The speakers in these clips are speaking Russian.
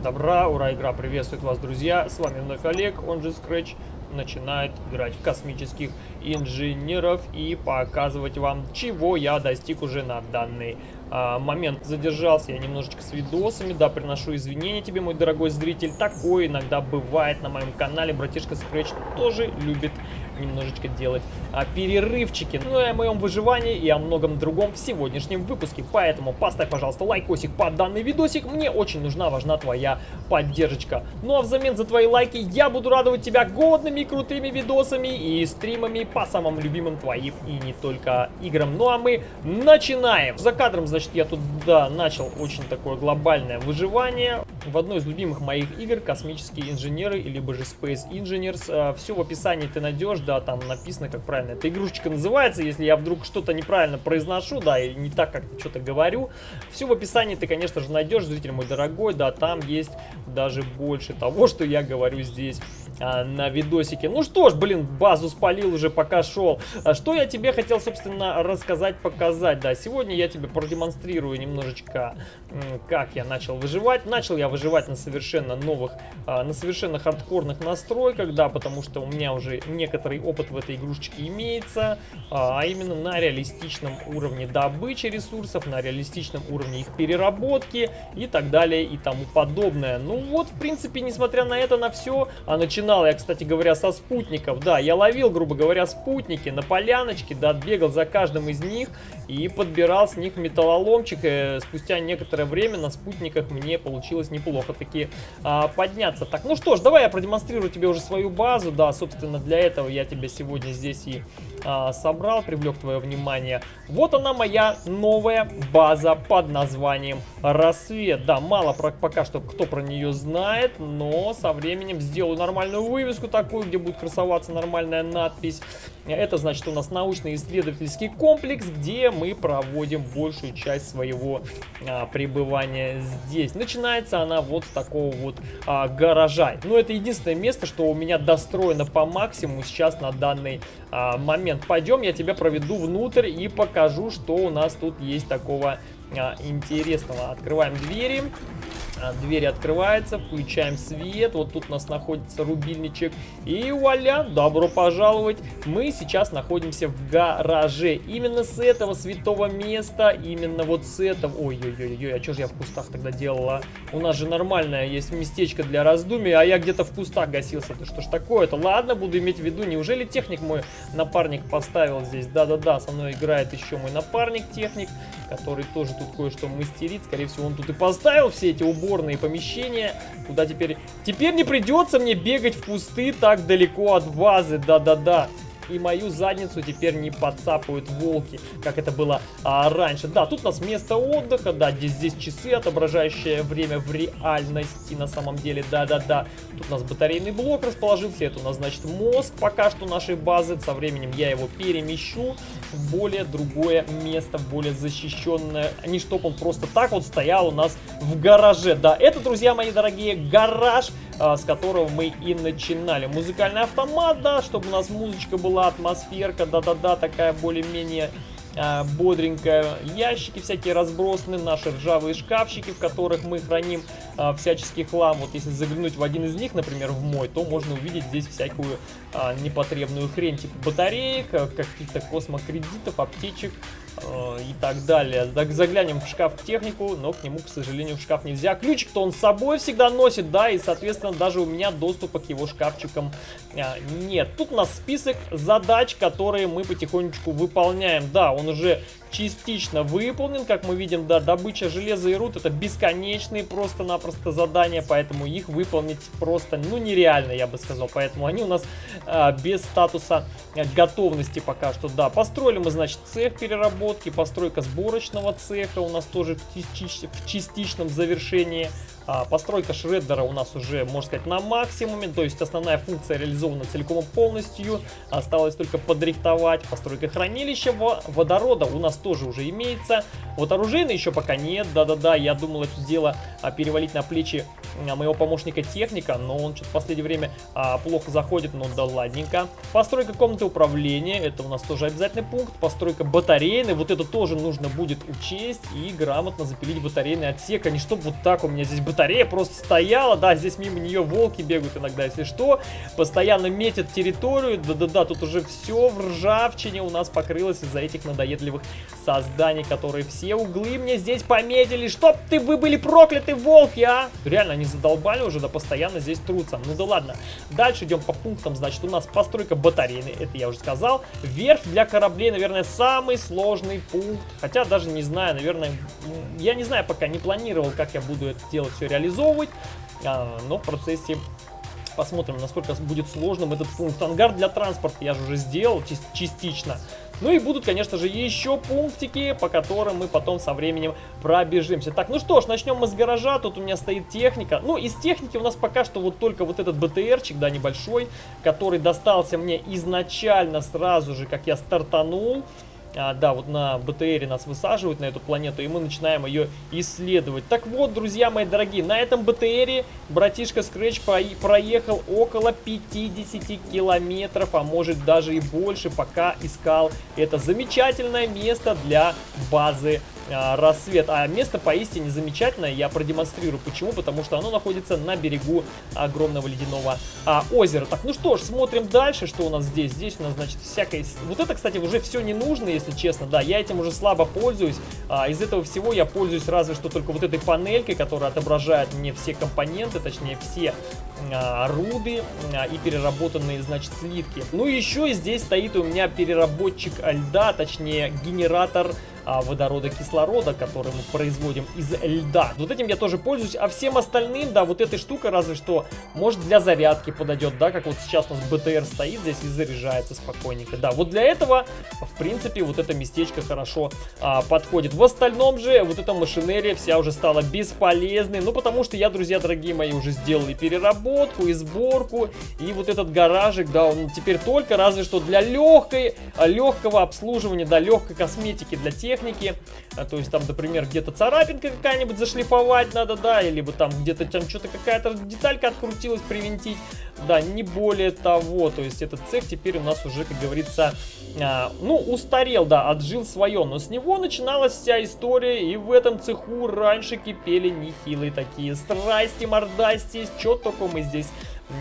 добра, ура, игра приветствует вас, друзья. С вами вновь Олег, он же Scratch, начинает играть в космических инженеров и показывать вам, чего я достиг уже на данный а, момент. Задержался я немножечко с видосами, да, приношу извинения тебе, мой дорогой зритель. Такое иногда бывает на моем канале, братишка Scratch тоже любит немножечко делать а, перерывчики. Ну и о моем выживании и о многом другом в сегодняшнем выпуске. Поэтому поставь, пожалуйста, лайкосик под данный видосик. Мне очень нужна, важна твоя поддержка. Ну а взамен за твои лайки я буду радовать тебя годными крутыми видосами и стримами по самым любимым твоим и не только играм. Ну а мы начинаем. За кадром, значит, я тут, да, начал очень такое глобальное выживание. В одной из любимых моих игр «Космические инженеры» либо же Space Engineers. А, Все в описании ты найдешь, да, там написано, как правильно эта игрушечка называется. Если я вдруг что-то неправильно произношу, да, и не так, как что-то говорю, все в описании ты, конечно же, найдешь, зритель мой дорогой, да, там есть даже больше того, что я говорю здесь а, на видосике. Ну что ж, блин, базу спалил уже, пока шел. А что я тебе хотел, собственно, рассказать, показать, да, сегодня я тебе продемонстрирую немножечко, как я начал выживать. Начал я выживать на совершенно новых, а, на совершенно хардкорных настройках, да, потому что у меня уже некоторый опыт в этой игрушечке имеется, а именно на реалистичном уровне добычи ресурсов, на реалистичном уровне их переработки и так далее и тому подобное. Ну вот, в принципе, несмотря на это, на все, а начинал я, кстати говоря, со спутников, да, я ловил, грубо говоря, спутники на поляночке, да, бегал за каждым из них и подбирал с них металлоломчик, и э, спустя некоторое время на спутниках мне получилось неплохо таки а, подняться. Так, ну что ж, давай я продемонстрирую тебе уже свою базу, да, собственно, для этого я тебя сегодня здесь и а, собрал, привлек твое внимание. Вот она моя новая база под названием Рассвет. Да, мало про, пока что кто про нее знает, но со временем сделаю нормальную вывеску такую, где будет красоваться нормальная надпись. Это значит у нас научно-исследовательский комплекс, где мы проводим большую часть своего а, пребывания здесь. Начинается она вот с такого вот а, гаража. Но это единственное место, что у меня достроено по максимуму сейчас на данный а, момент. Пойдем, я тебя проведу внутрь и покажу, что у нас тут есть такого а, интересного. Открываем двери. А, дверь открывается, включаем свет. Вот тут у нас находится рубильничек. И вуаля, добро пожаловать. Мы сейчас находимся в гараже. Именно с этого святого места, именно вот с этого... Ой-ой-ой, а что же я в кустах тогда делала? У нас же нормальное есть местечко для раздумий, а я где-то в кустах гасился. Да что ж такое-то? Ладно, буду иметь в виду. Неужели техник мой напарник поставил здесь? Да-да-да, со мной играет еще мой напарник-техник, который тоже тут кое-что мастерит. Скорее всего, он тут и поставил все эти уборы уборные помещения, куда теперь... Теперь не придется мне бегать в кусты так далеко от базы, да-да-да и мою задницу теперь не подцапают волки, как это было а, раньше. Да, тут у нас место отдыха, да, здесь, здесь часы, отображающие время в реальности на самом деле, да-да-да. Тут у нас батарейный блок расположился, это у нас, значит, мозг пока что нашей базы. Со временем я его перемещу в более другое место, более защищенное. Не чтоб он просто так вот стоял у нас в гараже. Да, это, друзья мои дорогие, гараж с которого мы и начинали. Музыкальный автомат, да, чтобы у нас музычка была, атмосферка, да-да-да, такая более-менее а, бодренькая. Ящики всякие разбросаны, наши ржавые шкафчики, в которых мы храним а, всяческий хлам. Вот если заглянуть в один из них, например, в мой, то можно увидеть здесь всякую а, непотребную хрень, типа батареек, каких-то космокредитов, аптечек, и так далее. Так, заглянем в шкаф технику, но к нему, к сожалению, в шкаф нельзя. Ключик-то он с собой всегда носит, да, и, соответственно, даже у меня доступа к его шкафчикам а, нет. Тут у нас список задач, которые мы потихонечку выполняем. Да, он уже частично выполнен. Как мы видим, да, добыча железа и руд это бесконечные просто-напросто задания, поэтому их выполнить просто, ну, нереально, я бы сказал. Поэтому они у нас а, без статуса готовности пока что, да. Построили мы, значит, цех переработки, постройка сборочного цеха у нас тоже в, в частичном завершении. А, постройка шреддера у нас уже, можно сказать, на максимуме, то есть основная функция реализована целиком и полностью. Осталось только подрихтовать. Постройка хранилища водорода у нас тоже уже имеется. Вот оружейной еще пока нет, да-да-да, я думал это дело а, перевалить на плечи моего помощника техника, но он что-то в последнее время а, плохо заходит, ну да ладненько. Постройка комнаты управления, это у нас тоже обязательный пункт. Постройка батарейной, вот это тоже нужно будет учесть и грамотно запилить батарейный отсек, а не чтобы вот так у меня здесь батарея просто стояла, да, здесь мимо нее волки бегают иногда, если что. Постоянно метят территорию, да-да-да, тут уже все в ржавчине у нас покрылось из-за этих надоедливых созданий, которые все углы мне здесь пометили. Чтоб ты, вы были прокляты, волки, а! Реально, они задолбали уже, да постоянно здесь трутся. Ну да ладно. Дальше идем по пунктам. Значит, у нас постройка батарейной, это я уже сказал. Верфь для кораблей, наверное, самый сложный пункт. Хотя даже не знаю, наверное, я не знаю, пока не планировал, как я буду это дело все реализовывать. А, но в процессе посмотрим, насколько будет сложным этот пункт. Ангар для транспорта я же уже сделал частично. Ну и будут, конечно же, еще пунктики, по которым мы потом со временем пробежимся. Так, ну что ж, начнем мы с гаража. Тут у меня стоит техника. Ну, из техники у нас пока что вот только вот этот БТРчик, да, небольшой, который достался мне изначально сразу же, как я стартанул. А, да, вот на БТРе нас высаживают на эту планету, и мы начинаем ее исследовать. Так вот, друзья мои дорогие, на этом БТРе братишка Scratch проехал около 50 километров, а может даже и больше, пока искал это замечательное место для базы рассвет. А место поистине замечательное, я продемонстрирую. Почему? Потому что оно находится на берегу огромного ледяного а, озера. Так, ну что ж, смотрим дальше, что у нас здесь. Здесь у нас, значит, всякое... Вот это, кстати, уже все не нужно, если честно. Да, я этим уже слабо пользуюсь. А, из этого всего я пользуюсь разве что только вот этой панелькой, которая отображает мне все компоненты, точнее, все а, руды а, и переработанные, значит, слитки. Ну еще здесь стоит у меня переработчик льда, точнее, генератор а, водорода кислорода, который мы производим из льда. Вот этим я тоже пользуюсь, а всем остальным, да, вот этой штукой разве что, может для зарядки подойдет, да, как вот сейчас у нас БТР стоит здесь и заряжается спокойненько. Да, вот для этого, в принципе, вот это местечко хорошо а, подходит. В остальном же, вот эта машинерия вся уже стала бесполезной, ну, потому что я, друзья дорогие мои, уже сделал и переработку, и сборку, и вот этот гаражик, да, он теперь только разве что для легкой, легкого обслуживания, да, легкой косметики для тех, техники. А, то есть там, например, где-то царапинка какая-нибудь зашлифовать надо, да, или там где-то там что-то какая-то деталька открутилась, привинтить. Да, не более того. То есть этот цех теперь у нас уже, как говорится, а, ну, устарел, да, отжил свое. Но с него начиналась вся история, и в этом цеху раньше кипели нехилые такие страсти, мордасти, что только мы здесь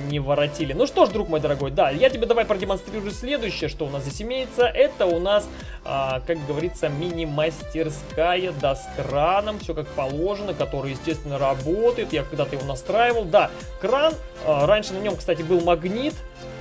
не воротили. Ну что ж, друг мой дорогой, да, я тебе давай продемонстрирую следующее, что у нас здесь имеется. Это у нас, а, как говорится, мини-мастерская, да, с краном, все как положено, который, естественно, работает. Я когда-то его настраивал. Да, кран, а, раньше на нем, кстати, был магнит,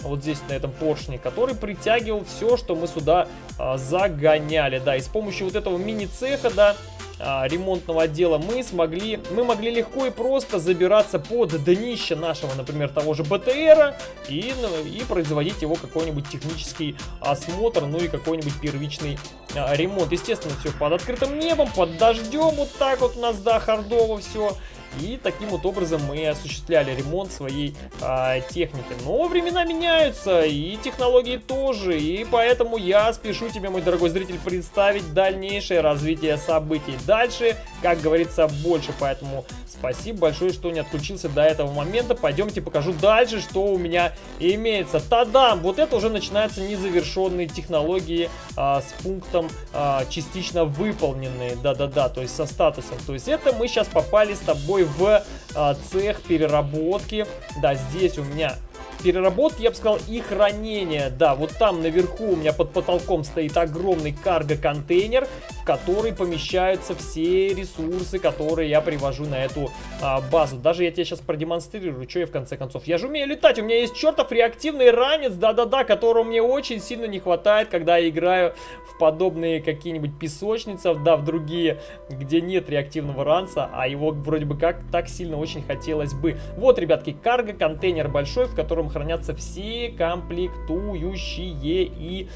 вот здесь на этом поршне, который притягивал все, что мы сюда а, загоняли. Да, и с помощью вот этого мини-цеха, да, ремонтного отдела мы смогли, мы могли легко и просто забираться под днище нашего, например, того же БТРа и, ну, и производить его какой-нибудь технический осмотр, ну и какой-нибудь первичный а, ремонт. Естественно, все под открытым небом, под дождем, вот так вот у нас, да, хардово все. И таким вот образом мы осуществляли ремонт своей а, техники. Но времена меняются, и технологии тоже. И поэтому я спешу тебе, мой дорогой зритель, представить дальнейшее развитие событий. Дальше, как говорится, больше. Поэтому спасибо большое, что не отключился до этого момента. Пойдемте покажу дальше, что у меня имеется. Тадам! Вот это уже начинаются незавершенные технологии а, с пунктом а, частично выполненные. Да-да-да, то есть со статусом. То есть это мы сейчас попали с тобой собой в а, цех переработки. Да, здесь у меня переработки, я бы сказал, и хранения. Да, вот там наверху у меня под потолком стоит огромный карго-контейнер, в который помещаются все ресурсы, которые я привожу на эту а, базу. Даже я тебе сейчас продемонстрирую, что я в конце концов. Я же умею летать, у меня есть чертов реактивный ранец, да-да-да, которого мне очень сильно не хватает, когда я играю в подобные какие-нибудь песочницы, да, в другие, где нет реактивного ранца, а его вроде бы как так сильно очень хотелось бы. Вот, ребятки, карго-контейнер большой, в котором хранятся все комплектующие и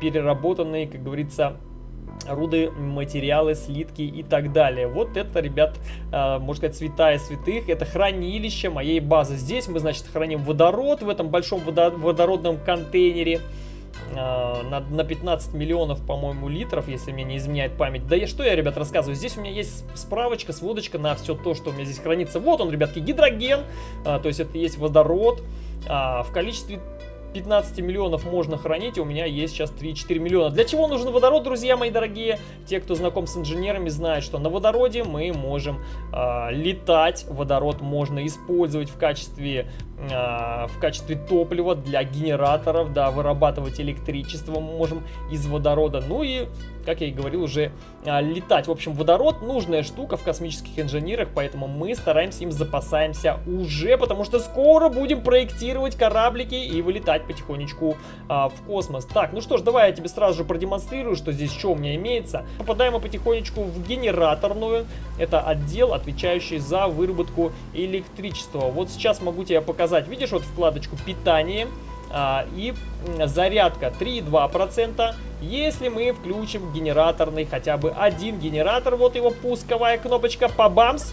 переработанные, как говорится, руды, материалы, слитки и так далее. Вот это, ребят, э, можно сказать, святая святых. Это хранилище моей базы. Здесь мы, значит, храним водород в этом большом водородном контейнере. э, на, на 15 миллионов, по-моему, литров, если мне не изменяет память. Да я что я, ребят, рассказываю? Здесь у меня есть справочка, сводочка на все то, что у меня здесь хранится. Вот он, ребятки, гидроген, э, то есть это есть водород э, в количестве 15 миллионов можно хранить, у меня есть сейчас 3-4 миллиона. Для чего нужен водород, друзья мои дорогие? Те, кто знаком с инженерами, знают, что на водороде мы можем э, летать. Водород можно использовать в качестве, в качестве топлива для генераторов, да, вырабатывать электричество мы можем из водорода. Ну и как я и говорил, уже а, летать. В общем, водород нужная штука в космических инженерах, поэтому мы стараемся им запасаемся уже, потому что скоро будем проектировать кораблики и вылетать потихонечку а, в космос. Так, ну что ж, давай я тебе сразу же продемонстрирую, что здесь что у меня имеется. Попадаем мы потихонечку в генераторную. Это отдел, отвечающий за выработку электричества. Вот сейчас могу тебе показать. Видишь вот вкладочку питание а, и зарядка 3,2%. Если мы включим генераторный хотя бы один генератор, вот его пусковая кнопочка, по бамс,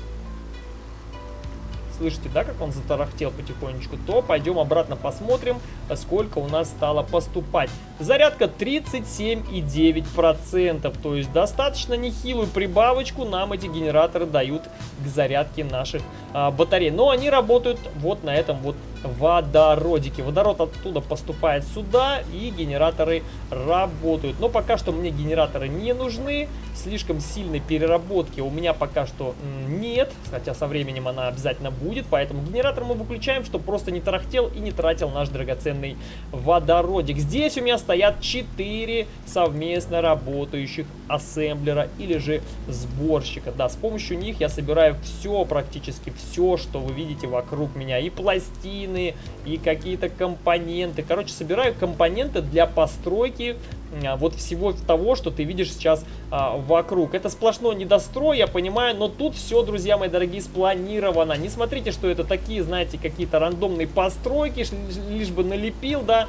слышите, да, как он затарахтел потихонечку, то пойдем обратно посмотрим, сколько у нас стало поступать. Зарядка 37,9%, то есть достаточно нехилую прибавочку нам эти генераторы дают к зарядке наших а, батарей. Но они работают вот на этом вот водородике. Водород оттуда поступает сюда и генераторы работают. Но пока что мне генераторы не нужны, слишком сильной переработки у меня пока что нет, хотя со временем она обязательно будет, поэтому генератор мы выключаем, чтобы просто не тарахтел и не тратил наш драгоценный водородик. Здесь у меня стоят 4 совместно работающих ассемблера или же сборщика. Да, с помощью них я собираю все, практически все, что вы видите вокруг меня. И пластины, и какие-то компоненты. Короче, собираю компоненты для постройки а, вот всего того, что ты видишь сейчас а, вокруг. Это сплошной недострой, я понимаю, но тут все, друзья мои дорогие, спланировано. Не смотрите, что это такие, знаете, какие-то рандомные постройки, лишь бы налепил, да,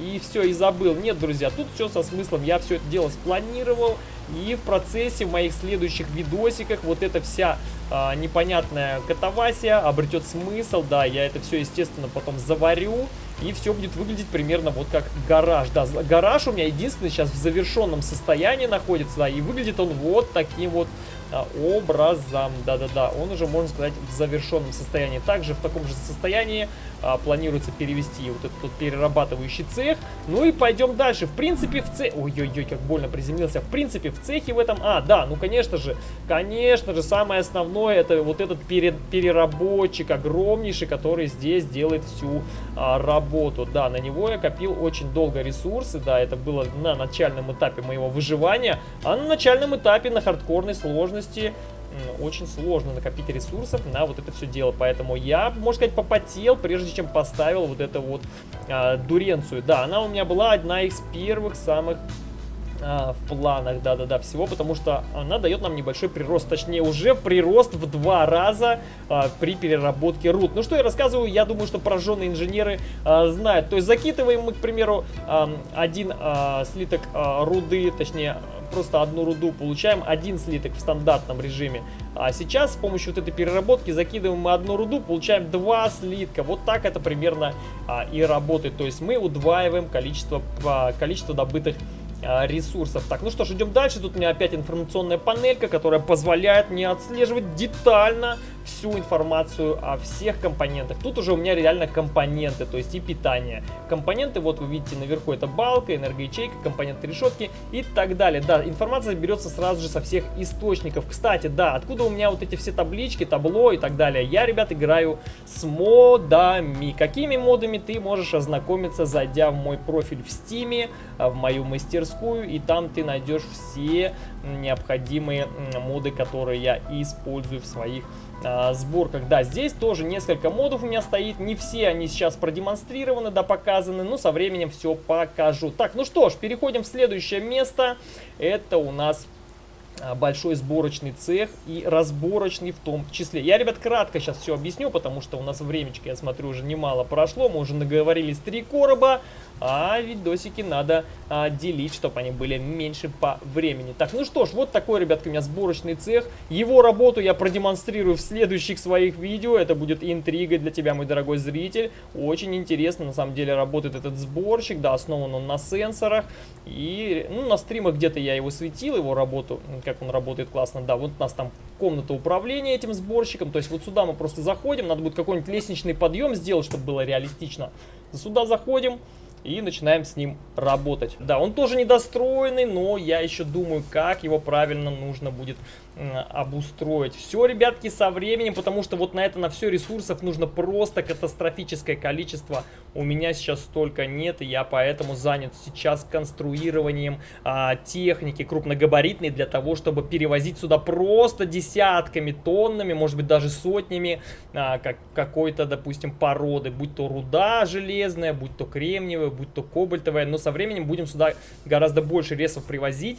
и все, и забыл. Нет, друзья, тут все со смыслом. Я все это дело спланировал, и в процессе в моих следующих видосиках вот эта вся а, непонятная катавасия обретет смысл. Да, я это все, естественно, потом заварю. И все будет выглядеть примерно вот как гараж. Да, гараж у меня единственный сейчас в завершенном состоянии находится. Да, и выглядит он вот таким вот образом. Да-да-да, он уже, можно сказать, в завершенном состоянии. Также в таком же состоянии а, планируется перевести вот этот вот перерабатывающий цех. Ну и пойдем дальше. В принципе, в цехе... Ой-ой-ой, как больно приземлился. В принципе, в цехе в этом... А, да, ну конечно же, конечно же, самое основное, это вот этот пере... переработчик огромнейший, который здесь делает всю а, работу. Да, на него я копил очень долго ресурсы, да, это было на начальном этапе моего выживания, а на начальном этапе на хардкорной сложности очень сложно накопить ресурсов на вот это все дело. Поэтому я, можно сказать, попотел, прежде чем поставил вот эту вот а, дуренцию. Да, она у меня была одна из первых самых а, в планах, да-да-да, всего, потому что она дает нам небольшой прирост, точнее уже прирост в два раза а, при переработке руд. Ну что я рассказываю, я думаю, что пораженные инженеры а, знают. То есть закидываем мы, к примеру, а, один а, слиток а, руды, точнее просто одну руду, получаем один слиток в стандартном режиме. А сейчас с помощью вот этой переработки закидываем мы одну руду, получаем два слитка. Вот так это примерно а, и работает. То есть мы удваиваем количество, а, количество добытых а, ресурсов. Так, ну что ж, идем дальше. Тут у меня опять информационная панелька, которая позволяет мне отслеживать детально всю информацию о всех компонентах. Тут уже у меня реально компоненты, то есть и питание. Компоненты, вот вы видите наверху, это балка, энергоячейка, компоненты решетки и так далее. Да, информация берется сразу же со всех источников. Кстати, да, откуда у меня вот эти все таблички, табло и так далее? Я, ребят, играю с модами. Какими модами ты можешь ознакомиться, зайдя в мой профиль в Стиме, в мою мастерскую, и там ты найдешь все необходимые моды, которые я использую в своих а, сборках. Да, здесь тоже несколько модов у меня стоит. Не все они сейчас продемонстрированы, да, показаны. Но со временем все покажу. Так, ну что ж, переходим в следующее место. Это у нас большой сборочный цех и разборочный в том числе. Я, ребят, кратко сейчас все объясню, потому что у нас времечко, я смотрю, уже немало прошло. Мы уже наговорились три короба, а видосики надо а, делить, чтобы они были меньше по времени. Так, ну что ж, вот такой, ребятки, у меня сборочный цех. Его работу я продемонстрирую в следующих своих видео. Это будет интригой для тебя, мой дорогой зритель. Очень интересно, на самом деле, работает этот сборщик. Да, основан он на сенсорах. И, ну, на стримах где-то я его светил, его работу, как он работает классно. Да, вот у нас там комната управления этим сборщиком. То есть вот сюда мы просто заходим. Надо будет какой-нибудь лестничный подъем сделать, чтобы было реалистично. Сюда заходим и начинаем с ним работать. Да, он тоже недостроенный, но я еще думаю, как его правильно нужно будет обустроить. Все, ребятки, со временем, потому что вот на это, на все ресурсов нужно просто катастрофическое количество. У меня сейчас столько нет, и я поэтому занят сейчас конструированием а, техники крупногабаритной для того, чтобы перевозить сюда просто десятками, тоннами, может быть даже сотнями а, как, какой-то, допустим, породы, будь то руда железная, будь то кремниевая, будь то кобальтовая, но со временем будем сюда гораздо больше ресов привозить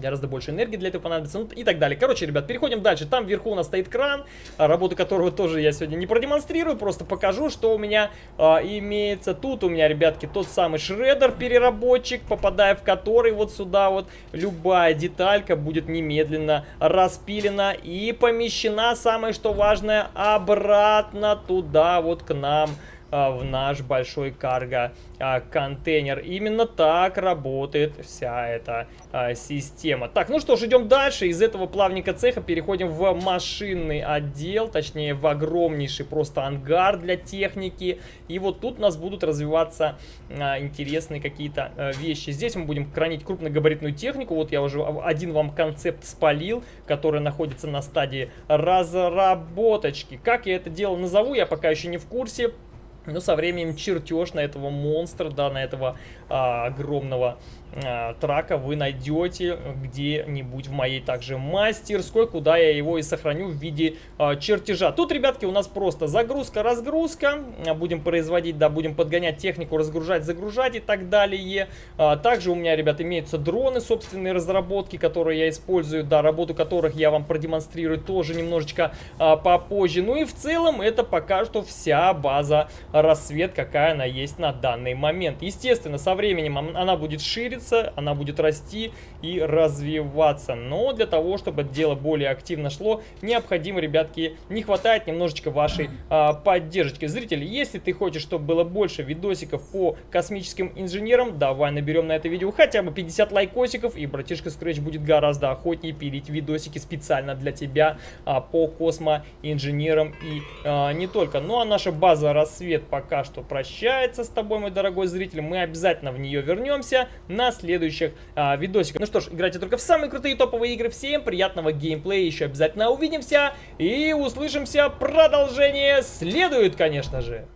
гораздо больше энергии для этого понадобится, ну и так далее. Короче, ребят, переходим дальше. Там вверху у нас стоит кран, работу которого тоже я сегодня не продемонстрирую, просто покажу, что у меня а, имеется. Тут у меня, ребятки, тот самый шредер-переработчик, попадая в который вот сюда вот любая деталька будет немедленно распилена и помещена, самое что важное, обратно туда вот к нам а, в наш большой карго а. Именно так работает вся эта а, система. Так, ну что ж, идем дальше. Из этого плавника цеха переходим в машинный отдел, точнее в огромнейший просто ангар для техники. И вот тут у нас будут развиваться а, интересные какие-то а, вещи. Здесь мы будем хранить крупногабаритную технику. Вот я уже один вам концепт спалил, который находится на стадии разработочки. Как я это дело назову, я пока еще не в курсе. Но со временем чертеж на этого монстра, да, на этого а, огромного трака вы найдете где-нибудь в моей также мастерской, куда я его и сохраню в виде а, чертежа. Тут, ребятки, у нас просто загрузка-разгрузка. А, будем производить, да, будем подгонять технику, разгружать, загружать и так далее. А, также у меня, ребят, имеются дроны собственные разработки, которые я использую, да, работу которых я вам продемонстрирую тоже немножечко а, попозже. Ну и в целом это пока что вся база рассвет, какая она есть на данный момент. Естественно, со временем она будет шире двигаться, она будет расти и развиваться. Но для того, чтобы дело более активно шло, необходимо, ребятки, не хватает немножечко вашей а, поддержки. Зрители, если ты хочешь, чтобы было больше видосиков по космическим инженерам, давай наберем на это видео хотя бы 50 лайкосиков, и братишка Scratch будет гораздо охотнее пилить видосики специально для тебя а, по космоинженерам и а, не только. Ну а наша база рассвет пока что прощается с тобой, мой дорогой зритель. Мы обязательно в нее вернемся на следующих а, видосиках. Ну что ж, играйте только в самые крутые топовые игры. Всем приятного геймплея. Еще обязательно увидимся и услышимся. Продолжение следует, конечно же.